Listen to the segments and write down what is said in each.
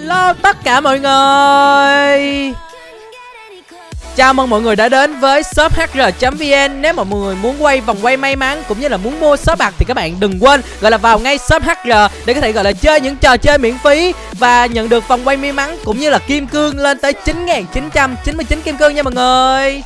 Hello tất cả mọi người. Chào mừng mọi người đã đến với shop hr.vn Nếu mà mọi người muốn quay vòng quay may mắn cũng như là muốn mua shop bạc thì các bạn đừng quên gọi là vào ngay shop hr để có thể gọi là chơi những trò chơi miễn phí và nhận được vòng quay may mắn cũng như là kim cương lên tới 9.999 kim cương nha mọi người.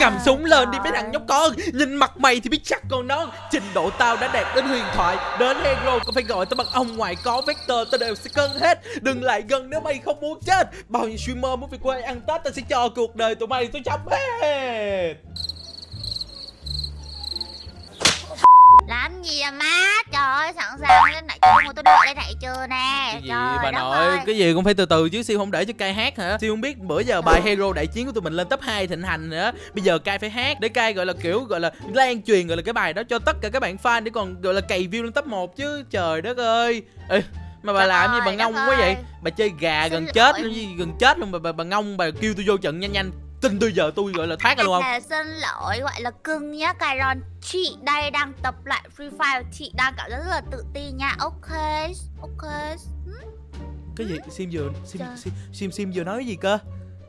Cầm súng lên đi mấy thằng nhóc con. Nhìn mặt mày thì biết chắc con nó Trình độ tao đã đạt đến huyền thoại. Đến hero có phải gọi tao bằng ông ngoại có vector, Tao đều sẽ cân hết. Đừng lại gần nếu mày không muốn chết. Bao nhiêu streamer muốn về quê ăn Tết, Tao sẽ cho cuộc đời tụi mày tôi chấm hết. Làm gì à má? Trời ơi sẵn sàng lên nãy chưa tôi đợi lên nãy chưa nè? Cái gì Trời bà nội? ơi. Cái gì cũng phải từ từ chứ Siêu không để cho cai hát hả? Siêu không biết bữa giờ bài hero đại chiến của tụi mình lên top 2 thịnh hành nữa. Bây giờ cai phải hát Để cai gọi là kiểu gọi là lan truyền gọi là cái bài đó cho tất cả các bạn fan Để còn gọi là cày view lên top 1 chứ. Trời đất ơi. Ê, mà bà Trời làm gì bà ngông quá vậy. Bà chơi gà Xin gần chết luôn gần chết luôn bà, bà, bà ngông bà kêu tôi vô trận nhanh nhanh Tin tôi giờ tôi gọi là thoát ra luôn không? là xin lỗi gọi là cưng nhá Kyron Chị đây đang tập lại Free Fire Chị đang cảm giác rất là tự tin nha. Ok Ok. Hmm? Cái gì? Sim vừa Sim, sim, sim, sim vừa nói cái gì cơ?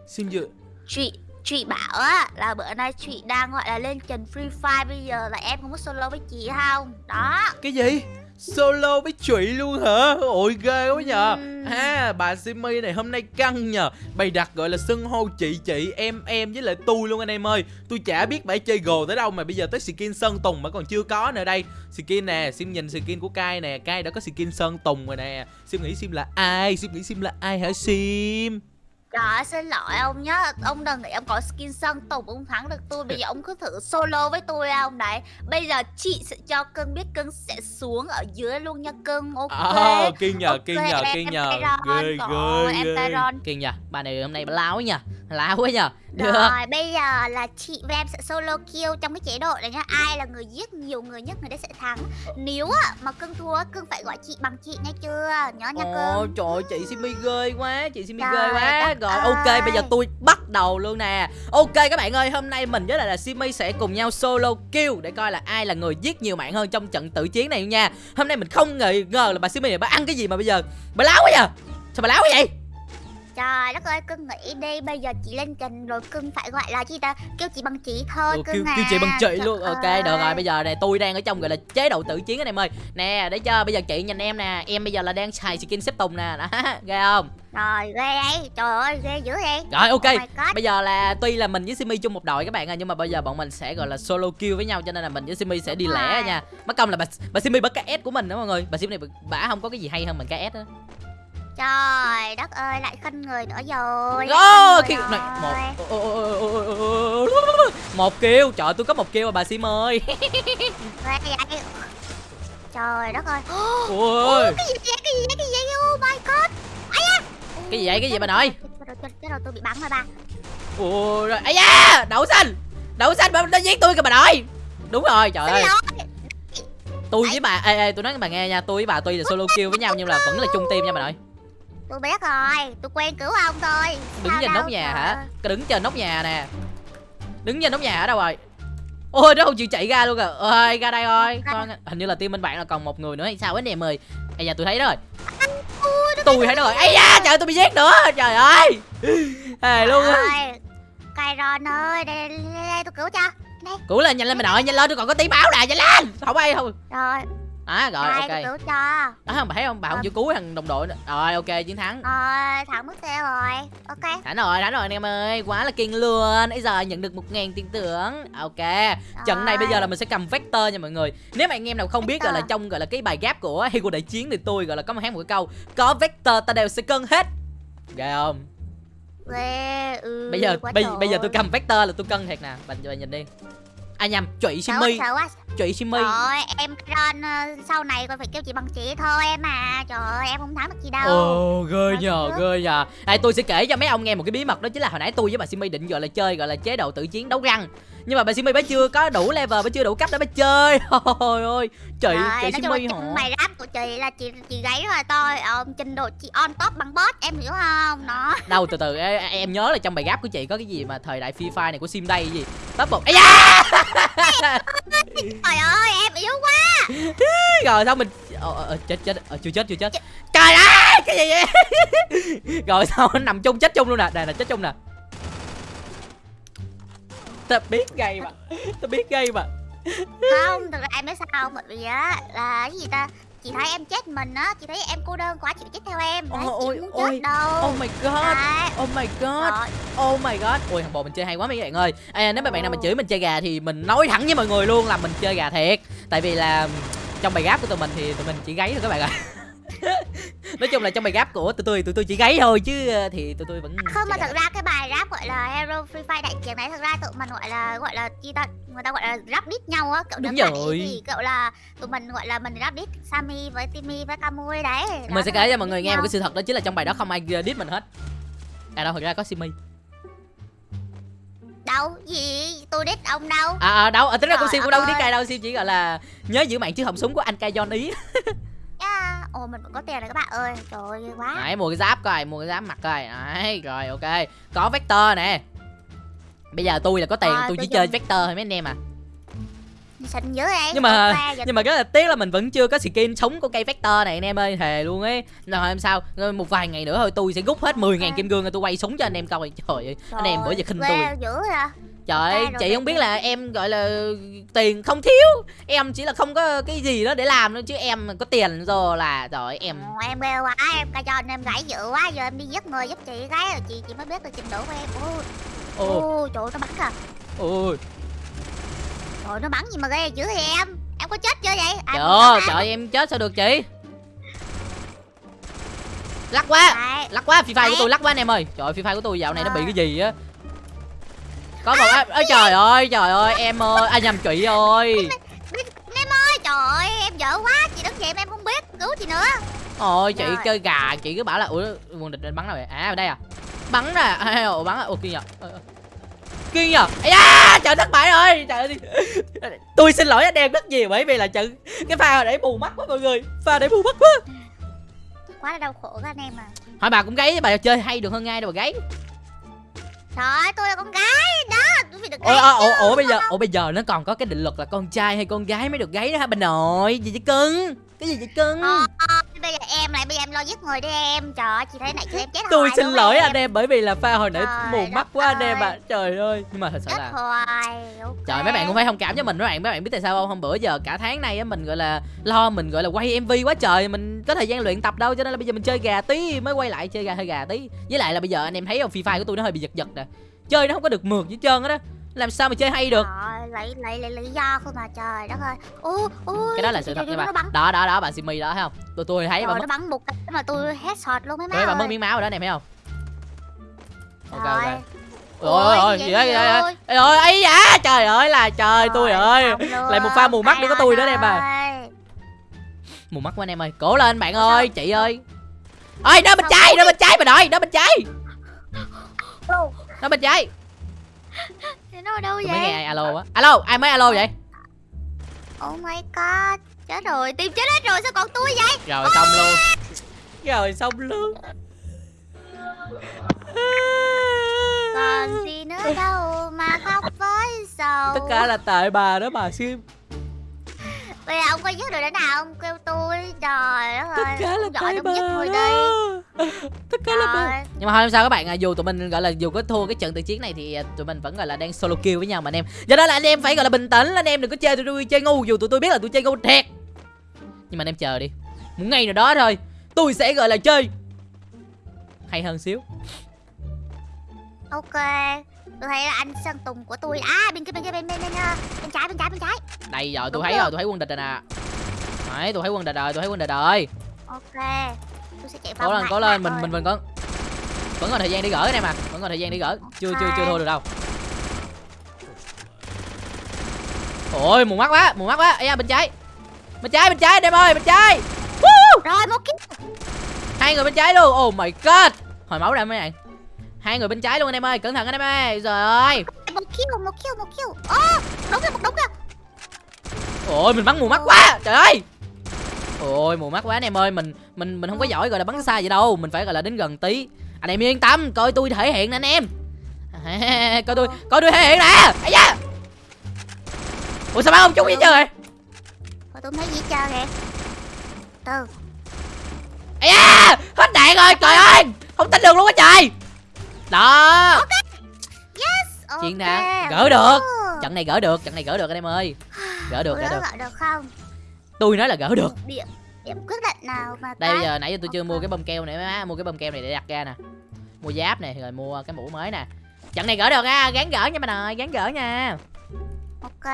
Sim vừa Chị Chị bảo á là bữa nay chị đang gọi là lên trần Free Fire Bây giờ là em không có solo với chị không? Đó. Cái gì? Solo với Trụy luôn hả? Ôi ghê quá nhờ Ừm. À bà Simi này hôm nay căng nhờ Bày đặt gọi là xưng hô chị chị em em với lại tôi luôn anh em ơi Tôi chả biết bà chơi gồ tới đâu mà bây giờ tới skin Sơn Tùng mà còn chưa có nữa đây Skin nè, Sim nhìn skin của Kai nè Kai đã có skin Sơn Tùng rồi nè Sim nghĩ Sim là ai? Sim nghĩ Sim là ai hả Sim? Trời xin lỗi ông nhá. Ông đừng nghĩ ông có skin sân tùng ông thắng được tôi. Bây giờ ông cứ thử solo với tôi không đấy Bây giờ chị sẽ cho cưng biết cưng sẽ xuống ở dưới luôn nha cưng. Ok. À, kiên nhờ, Ok, kiên nhờ, kiên em nhờ. Ghê, trời ghê, ghê. Kiên nha, bà này hôm nay bà láo nha Láo quá nha Được. Rồi bây giờ là chị và em sẽ solo kill trong cái chế độ này nhá. Ai là người giết nhiều người nhất người đấy sẽ thắng. Nếu á, mà cưng thua cưng phải gọi chị bằng chị nghe chưa? Nhớ nha Ồ cưng. trời ơi, chị Simi ghê quá Chị Simi Trời ghê quá Rồi. Ơi. ok bây giờ tôi bắt đầu luôn nè. Ok các bạn ơi hôm nay mình với lại là Simi sẽ cùng nhau solo kill Để coi là ai là người giết nhiều mạng hơn trong trận tử chiến này nha. Hôm nay mình không ngờ, ngờ là bà Simi này bà ăn cái gì mà bây giờ? Bà láo quá nha Sao bà láo quá vậy Trời đất ơi cưng nghĩ đi Bây giờ chị lên trình rồi cưng phải gọi là chi ta? Kêu chị bằng chị thôi Ừ, cưng kêu, à kêu chị bằng chị Trời luôn. Ok ơi. được rồi bây giờ này tôi đang ở trong gọi là chế độ tử chiến anh em ơi. Nè để cho bây giờ chị nhìn em nè Em bây giờ là đang xài skin xếp tùng nè. Đó ghê không? Rồi ghê đấy Trời ơi ghê dữ vậy. Rồi ok. Oh. Bây giờ là tuy là mình với Simi chung một đội các bạn ơi Nhưng mà bây giờ bọn mình sẽ gọi là solo kill với nhau Cho nên là mình với Simi sẽ đi lẻ nha. Mất công là bà, bà Simi bắt cái S của mình đó mọi người. Bà Simi này bà- bả không có cái gì hay hơn mình cái S á Trời đất ơi lại khinh người nữa rồi Đó người này một một kill trời tôi có một kill mà bà Sim ơi Trời đất ơi ôi Cái gì vậy cái gì vậy cái gì vậy Oh my god cái gì vậy cái gì bà nội chết rồi tôi bị bắn rồi ba ôi rồi ai da đậu xanh đậu xanh bà nó giết tôi kìa bà nội đúng rồi trời ơi tôi với bà ê, ê tôi nói với bà nghe nha tôi với bà tuy là solo kill với nhau nhưng là vẫn là chung team nha bà nội Tôi biết rồi Tôi quen cứu ông thôi. Đứng Sao trên nóc nhà trời hả? Ơi. đứng trên nóc nhà nè. Đứng trên nóc nhà ở đâu rồi? Ôi nó không chịu chạy ra luôn kìa ơi ra đây thôi. Con hình như là team bên bạn là còn một người nữa hay sao ấy nè mời ây da tôi thấy đó rồi. Tôi thấy đó rồi. ây da trời tôi bị giết nữa. Trời ơi. Hề luôn á. Ơi. Kyron ơi đây, đây, đây, tôi cứu cho. Đây cứu lên nhanh lên bà nội nhanh lên. Tôi còn có tí máu nè nhanh lên. Không ai không. Rồi. À rồi đây ok. tôi cứu cho không bà thấy không? Bà không chịu cứu thằng đồng đội nữa. Rồi ok chiến thắng. Rồi thẳng mất xe rồi. Ok. Thắng rồi thắng rồi anh em ơi. Quá là kinh luôn. Nãy giờ nhận được một ngàn tiền thưởng. Ok. Trận này bây giờ là mình sẽ cầm vector nha mọi người. Nếu mà anh em nào không biết gọi là trong gọi là cái bài gáp của hero đại chiến thì tôi gọi là có một hát một cái câu có vector ta đều sẽ cân hết. Ghê không? Ghê ừ, bây giờ bây, trời bây giờ tôi cầm vector là tôi cân thiệt nè. Bạn bạn nhìn đi. À nhầm Sợ simi trụy simi Trời ơi, em Ron ờ, sau này còn phải kêu chị bằng chị thôi em à. Trời ơi, em không thắng được chị đâu. Ồ, ghê nhờ, ghê nhờ. Đây tôi sẽ kể cho mấy ông nghe một cái bí mật đó chính là hồi nãy tôi với bà Simi định gọi là chơi gọi là chế độ tự chiến đấu răng. Nhưng mà bà Simi bà chưa có đủ level, bà chưa đủ cấp để bà chơi. Ôi ôi, chị, Trời, chị Simi hả? mày rap của chị là chị chị gáy rất là to ờ, Trình độ chị on top bằng boss, em hiểu không? Nó Đâu từ từ, em, em nhớ là trong bài gáp của chị có cái gì mà thời đại Free Fire này của Sim đây gì? Top một, da Trời ơi, em yếu quá. Rồi xong mình ờ, ờ, ờ, chết chết. Ờ, chưa chết chưa chết. Trời ơi cái gì vậy? Rồi sao nó nằm chung chết chung luôn nè. Đây là chết chung nè. Ta biết gây mà. Ta biết gây mà. Không thực ra em biết sao không? Bởi vì á là cái gì ta chị thấy em chết mình á chị thấy em cô đơn quá chị chết theo em. Đấy Ôi, chị muốn ôi, chết đâu. Oh my god. Đấy. oh my god. Rồi, Oh my god. Ui thằng bò mình chơi hay quá mấy bạn ơi. À, Nếu mấy bạn nào mình chửi mình chơi gà thì mình nói thẳng với mọi người luôn là mình chơi gà thiệt. Tại vì là trong bài gáp của tụi mình thì tụi mình chỉ gáy thôi các bạn ạ Nói chung là trong bài gáp của tụi tôi tụi tôi chỉ gáy thôi chứ ờ, thì tụi tôi vẫn không mà thật ra cái bài rap gọi là Hero Free Fire đại chiến này thật ra tụi mình gọi là gọi là chi ta người ta gọi là rap đít nhau á cậu Đúng rồi. thì cậu là tụi mình gọi là mình rap đít Sammy với Timmy với Kamui đấy. Đó, Mình sẽ kể cho rap mọi người đít nghe một cái sự thật đó chính là trong bài đó không ai diss mình hết. À đâu thật ra có Simi. Đâu gì? Tôi đít ông đâu? À, à đâu, à, tính ra con Sim cũng đâu đi cài đâu Sim chỉ gọi là nhớ giữ mạng chứ họng súng của anh cai John ý ồ mình vẫn có tiền rồi các bạn ơi. Trời ơi quá. Đấy, mua cái giáp coi, mua cái giáp mặc coi. Đấy, rồi ok. Có Vector nè. Bây giờ tôi là có tiền, Ờ, tôi tôi chỉ chơi Vector thôi mấy anh em à. Xinh dữ vậy Nhưng mà- Nhưng mà rất là tiếc là mình vẫn chưa có skin súng của cây Vector này anh em ơi Thề luôn ấy. Rồi em sao, một vài ngày nữa thôi tôi sẽ rút hết 10.000 Ok. kim cương rồi tôi quay súng cho anh em coi. Trời ơi, anh em bữa giờ khinh tôi. dữ rồi Trời ơi, rồi chị không biết là em gọi là tiền không thiếu. Em chỉ là không có cái gì đó để làm thôi Chứ em có tiền rồi là Trời ơi, em Ồ, em ghê quá. Em cho em gãy dữ quá. Giờ em đi giết người giúp chị gái rồi chị chị mới biết được trình độ của em. Ôi Ồ, ôi trời ơi, nó bắn kìa ôi. Trời nó bắn gì mà ghê dữ vậy em? Em có chết chưa vậy? À, Trời ơi, trời ơi, em chết sao được chị? Lắc quá. Đấy. Lắc quá, Free Fire của tôi lắc quá anh em ơi. Trời ơi, Free Fire của tôi dạo này nó bị cái gì á Có một... À, ôi trời ơi, trời ơi, em ơi. À nhầm chị ơi. Em ơi trời ơi em dở quá. Chị đứng mà em không biết cứu chị nữa. Ôi chị Rồi. chơi gà Chị cứ bảo là Ủa, nguồn địch bắn đâu vậy? À, ở đây à. Bắn à, Ủa, bắn à? Ủa, kia nhờ. Ờ, ờ. Kia nhờ. Da, Trời thất bại rồi Trời ơi. Tôi xin lỗi anh em rất nhiều Bởi vì là trận Cái pha nãy bù mắt quá mọi người. Pha để bù mắt quá. Quá là đau khổ các anh em à Hỏi bà cũng gáy Bà chơi hay được hơn ai đâu bà gáy trời ơi tôi là con gái đó. Tôi phải được gái ủa, ủa, ủa bây giờ ủa bây giờ nó còn có cái định luật là con trai hay con gái mới được gáy đó hả? Bà nội gì vậy cưng? Cái gì vậy cưng? Ờ, bây giờ em lo giết người đi em. Trời ơi chị thấy này chị em chết tôi xin lỗi em. anh em bởi vì là pha hồi nãy Trời mù mắt quá anh em ạ. trời ơi nhưng mà thật sự là hoài ok. trời mấy bạn cũng phải thông cảm cho mình mấy bạn. Mấy bạn biết tại sao không? Hôm bữa giờ cả tháng nay á mình gọi là lo mình gọi là quay mv quá trời. Mình có thời gian luyện tập đâu cho nên là bây giờ mình chơi gà tí mới quay lại chơi gà hơi gà tí. Với lại là bây giờ anh em thấy không phi fire của tôi nó hơi bị giật giật nè. Chơi nó không có được mượt hết trơn á đó làm sao mà chơi hay được? Trời, lấy lấy lấy lý do không mà trời đất ơi. Ô ô cái đó là sự thật nha nó bà bắn. Đó đó đó bà simi đó thấy không? Tôi tôi thấy rồi mất nó bắn một cái mà tôi headshot luôn mấy má Đấy, ơi. mất miếng máu rồi đó em thấy không? Ok ok. Ôi, ôi gì đó đó ôi. Ê, ôi ấy da trời ơi là trời tôi ơi. lại một pha mù mắt đi có tôi nữa đây bà ơi. mù mắt của anh em ơi cố lên bạn ơi chị ơi. Ơi đó bên trái đó bên trái bà nội đó bên trái. Đó bên trái nó ở đâu tôi mới nghe vậy? ai alo á. Alo ai mới alo vậy? Oh my god chết rồi tìm chết hết rồi sao còn tôi vậy? Rồi xong luôn. Rồi xong luôn. Còn gì nữa đâu mà khóc với sầu tất cả là tại bà đó bà sim bây giờ ông có giết được đến nào ông kêu tôi trời đất tất ơi cả là ông bà đi. tất cả là bà Trời. nhưng mà thôi sao các bạn à, dù tụi mình gọi là dù có thua cái trận tự chiến này thì à, tụi mình vẫn gọi là đang solo kill với nhau mà anh em. Do đó là anh em phải gọi là bình tĩnh anh em đừng có chơi tụi tôi chơi ngu dù tụi tôi biết là tôi chơi ngu thiệt. Nhưng mà anh em chờ đi. Một ngày nào đó thôi tôi sẽ gọi là chơi. Hay hơn xíu. Ok tôi thấy là anh sơn tùng của tôi à bên kia bên kia bên bên bên, ờ, bên trái bên trái bên trái. Đây rồi tôi Đúng thấy rồi. tôi thấy quân địch rồi nè. Đấy tôi thấy quân địch rồi tôi thấy quân địch rồi. Ok. Tôi sẽ chạy vào cố lên cố lên mình ơi. mình vẫn vẫn còn thời gian để gỡ anh em à vẫn còn thời gian để gỡ. Chưa chưa chưa thua được đâu. Ôi mù mắt quá mù mắt quá. Ấy da bên trái. Bên trái bên trái em ơi bên trái. Woo! rồi một kill hai người bên trái luôn. Oh my god. Hồi máu ra mấy bạn hai người bên trái luôn anh em ơi cẩn thận anh em ơi. Rồi ơi. Một kill một kill một kill. Ô đúng rồi một đúng rồi ôi mình bắn mù mắt quá. Trời ơi. Ôi mù mắt quá anh em ơi. Mình mình mình không có giỏi gọi là bắn xa vậy đâu. Mình phải gọi là đến gần tí. Anh em yên tâm coi tôi thể hiện nè anh em. À, coi tôi coi tôi thể hiện nè. Ấy da. Ủa sao bắn không trúng vậy trời? thôi tôi thấy gì chơi kìa. Từ. Ấy da. Hết đạn rồi trời ơi. Không tin được luôn á trời đó. Yes Chiến ok. thắng. Gỡ được. Trận này gỡ được trận này gỡ được anh em ơi. Gỡ được Gỡ gỡ được. lại được không? Tôi nói là gỡ được. Điểm điểm quyết định nào mà đây giờ nãy giờ tôi chưa mua cái bông keo này má mua cái bông keo này để đặt ra nè. Mua giáp này rồi mua cái mũ mới nè. Trận này gỡ được á gán gỡ nha bạn ơi gán gỡ nha. Ok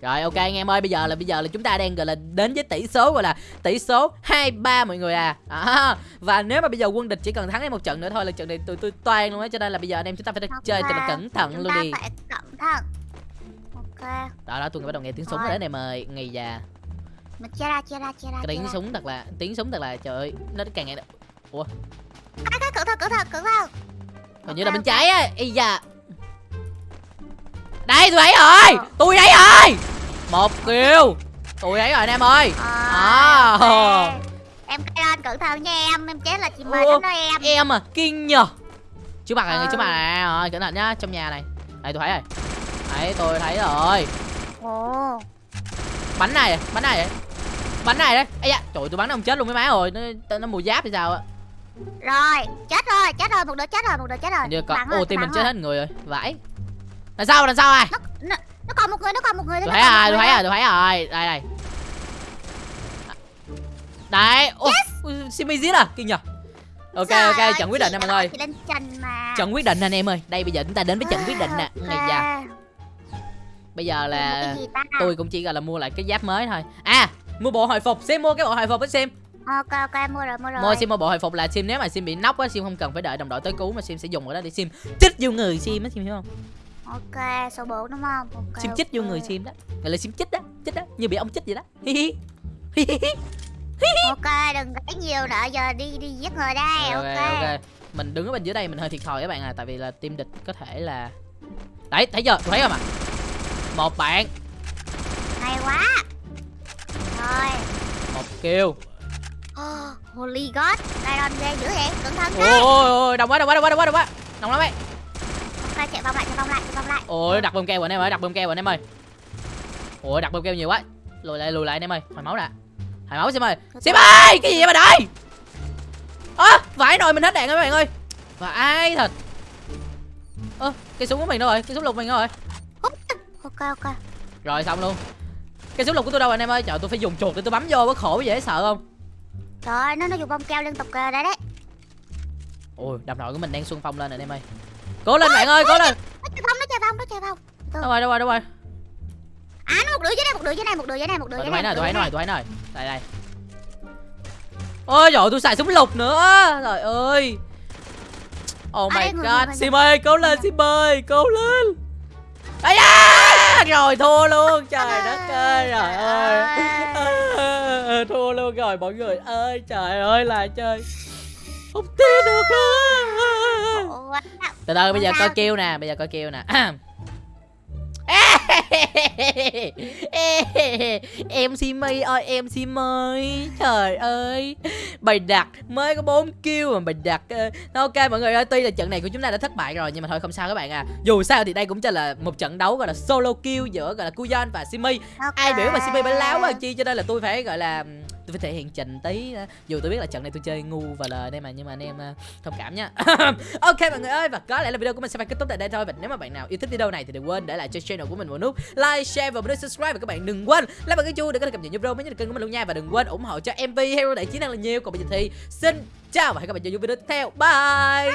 rồi ok anh em ơi bây giờ là bây giờ là chúng ta đang gọi là đến với tỷ số gọi là tỷ số hai ba mọi người à. À và nếu mà bây giờ quân địch chỉ cần thắng em một trận nữa thôi là trận này tôi tôi toan luôn á cho nên là bây giờ anh em chúng ta phải chơi thật là cẩn thận Chúng luôn ta đi. phải cẩn thận. Ok. Đó đó tôi bắt đầu nghe tiếng súng Rồi. đấy này mời ngày già mình chia ra chia ra chia ra cái tiếng súng thật là tiếng súng thật là trời ơi nó càng ngày cái cái cẩn thận cẩn thận cẩn thận. Hình như là bên trái á y da đây tôi thấy rồi tôi thấy rồi một kill. Tôi thấy rồi anh em ơi. À, À. ok. em anh cẩn thận nha em. Em chết là chị mời Ủa? đến đó em. em à? Kinh nhờ. Chú mặt này Ờ. chú mặt này. Rồi cẩn thận nhá trong nhà này. Đây tôi thấy rồi đấy tôi thấy rồi. Ồ. Bắn này bắn này bắn này đấy? Ấy da trời tôi bắn nó không chết luôn mấy má rồi. Nó nó mùi giáp thì sao á? Rồi chết rồi chết rồi một đứa chết rồi một đứa chết rồi. Như còn ô tim mình chết hết người rồi. Vãi là sao là sao ai? Nó, nó, còn một người nó còn một người tôi thấy rồi tôi thấy rồi tôi thấy rồi đây đây. Đấy. Ô simi giết à kinh nhờ. Ok Trời ok trận quyết định nè mọi người trận quyết định anh em ơi. Đây bây giờ chúng ta đến với trận quyết định nè. Ngày già bây giờ là tôi cũng chỉ gọi là mua lại cái giáp mới thôi. À mua bộ hồi phục. Sim mua cái bộ hồi phục với sim. Ok ok mua rồi mua rồi. Mua sim mua bộ hồi phục là sim. Nếu mà sim bị nóc á sim không cần phải đợi đồng đội tới cứu mà sim sẽ dùng cái đó để sim. Chích vô người sim á sim hiểu không ok số 4 đúng không? Ok, sim chích vô ok. người sim đó. Gọi là sim chích đó chích đó. Như bị ông chích vậy đó. Hi hi. Hi hi ok đừng gãy nhiều nữa giờ đi đi giết người đây ok ok, mình đứng ở bên dưới đây mình hơi thiệt thòi các bạn à tại vì là team địch có thể là đấy thấy chưa? Tôi thấy không ạ? Một bạn. Hay quá. Rồi. Một kill. Oh, holy god. Tyron ghê dữ vậy cẩn thận ôi đấy ôi ôi đông quá đông quá đông quá đông quá. Đông quá đông lắm ấy ok chạy vòng lại chạy vòng lại chạy vòng lại. Ôi đặt bơm keo anh em ơi đặt bơm keo anh em ơi. Ôi đặt bơm keo nhiều quá. Lùi lại lùi lại anh em ơi. Hồi máu nè hồi máu sim ơi. Sim ơi cái gì vậy mà đây? Ơ vãi nồi mình hết đạn rồi các bạn ơi. Và ai thật. Ơ cái súng của mình đâu rồi? Cái súng lục mình đâu rồi? Ok ok. Rồi xong luôn. Cái súng lục của tôi đâu anh em ơi? Trời tôi phải dùng chuột để tôi bấm vô có khổ dễ sợ không? Trời ơi, nó nó dùng bông keo liên tục kìa đấy đấy. Ôi đập nội của mình đang xuân phong lên rồi anh em ơi cố lên bạn ơi cố lên. Nó chạy vòng nó chạy vòng nó chạy vòng. Đâu rồi đâu rồi đâu rồi? À nó một đứa dưới đây một đứa dưới này một đứa dưới này một đứa dưới này tôi dưới nè tôi thấy nè đây đây. Ôi trời tôi xài súng lục nữa. Trời ơi. Oh my god sim ơi cố lên sim ơi cố lên. Ấy da rồi thua luôn. Trời đất ơi trời ơi. thua luôn rồi mọi người ơi trời ơi là chơi. Không tin được luôn. Từ từ bây giờ coi kêu nè bây giờ coi kêu nè. Em si mây ơi em si mây trời ơi. Bày đặt mới có 4 kill mà bày đặt ờ, ok mọi người ơi tuy là trận này của chúng ta đã thất bại rồi nhưng mà thôi không sao các bạn à. Dù sao thì đây cũng chỉ là một trận đấu gọi là solo kill giữa gọi là Kuyon và Simi ai biểu mà Simi bánh láo quá chi cho nên là tôi phải gọi là tôi phải thể hiện trình tí dù tôi biết là trận này tôi chơi ngu và lời đây mà, nhưng mà anh em ờ, thông cảm nha. Ok mọi người ơi, và có lẽ là video của mình sẽ phải kết thúc tại đây thôi. Và nếu mà bạn nào yêu thích video này thì đừng quên để lại cho channel của mình một nút like, share và nút subscribe. Và các bạn đừng quên like vào cái chuông để có thể cập nhật những video mới nhất kênh của mình luôn nha. Và đừng quên ủng hộ cho MV Hero đại chiến năng là nhiều. Còn bây giờ thì xin chào và hẹn gặp lại trong những video tiếp theo. Bye!